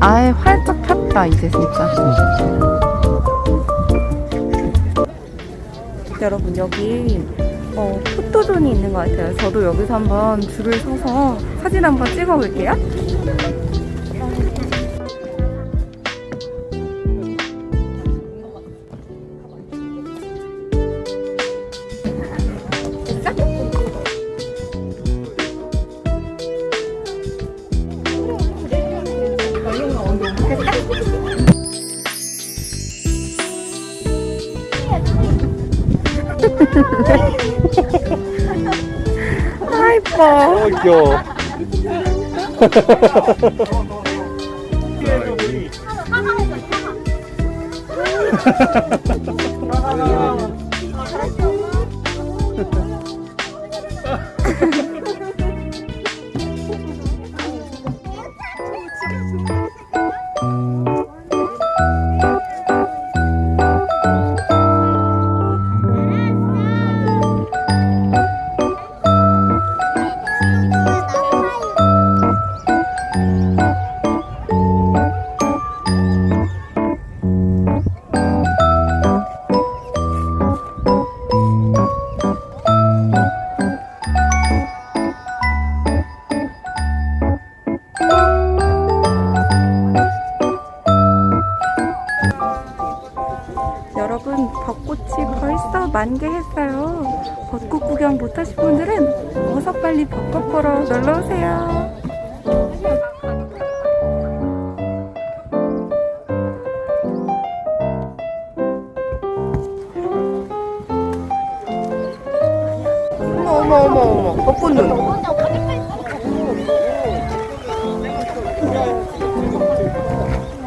아예 활짝 폈다 이제 진짜. 여러분 여기 어, 포토존이 있는 것 같아요. 저도 여기서 한번 줄을 서서 사진 한번 찍어 볼게요. 아 이뻐. 어 귀여 벌써 만개 했어요. 벚꽃 구경 못하신 분들은 어서 빨리 벚꽃 보러 놀러오세요. 어머 어머 어머 어머. 벚꽃 눈.